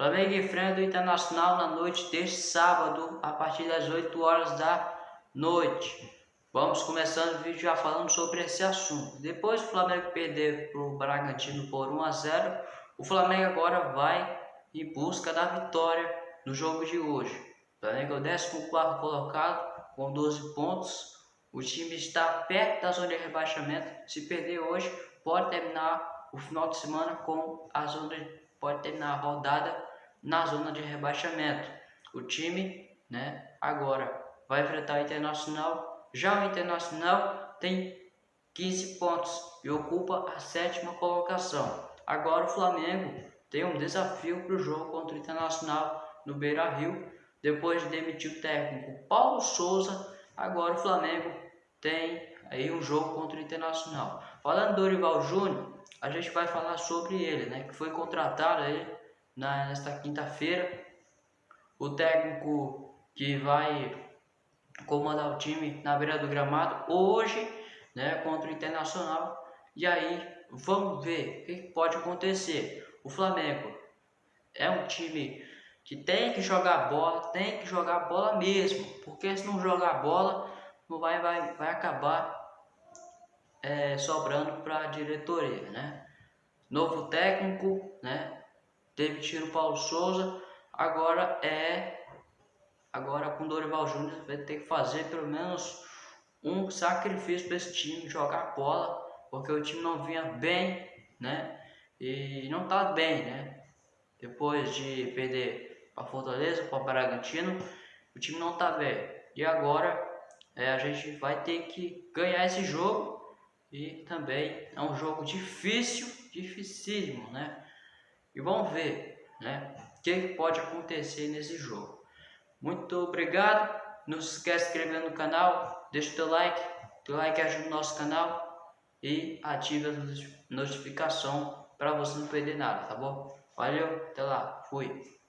Flamengo enfrenta o Internacional na noite deste sábado, a partir das 8 horas da noite. Vamos começando o vídeo já falando sobre esse assunto. Depois do Flamengo perder para o Bragantino por 1 a 0, o Flamengo agora vai em busca da vitória no jogo de hoje. O Flamengo é o 14 colocado com 12 pontos. O time está perto da zona de rebaixamento. Se perder hoje, pode terminar o final de semana com a zona de, pode terminar a rodada na zona de rebaixamento. O time, né, agora vai enfrentar o Internacional. Já o Internacional tem 15 pontos e ocupa a sétima colocação. Agora o Flamengo tem um desafio para o jogo contra o Internacional no Beira-Rio. Depois de demitir o técnico Paulo Souza, agora o Flamengo tem aí um jogo contra o Internacional. Falando do Dorival Júnior, a gente vai falar sobre ele, né, que foi contratado aí nesta quinta-feira. O técnico que vai comandar o time na beira do gramado hoje, né, contra o Internacional. E aí, vamos ver o que pode acontecer. O Flamengo é um time que tem que jogar bola, tem que jogar bola mesmo, porque se não jogar bola, não vai, vai, vai acabar é, sobrando para a diretoria, né? Novo técnico, né? Tiro o Paulo Souza, agora é agora com Dorival Júnior vai ter que fazer pelo menos um sacrifício para esse time jogar bola, porque o time não vinha bem, né? E não tá bem, né? Depois de perder para Fortaleza, para Bragantino, o time não tá bem. E agora é, a gente vai ter que ganhar esse jogo e também é um jogo difícil, dificílimo, né? E vamos ver né, o que pode acontecer nesse jogo. Muito obrigado. Não se esqueça de se inscrever no canal, deixa o teu like, teu like ajuda o nosso canal e ative a notificação para você não perder nada, tá bom? Valeu, até lá, fui!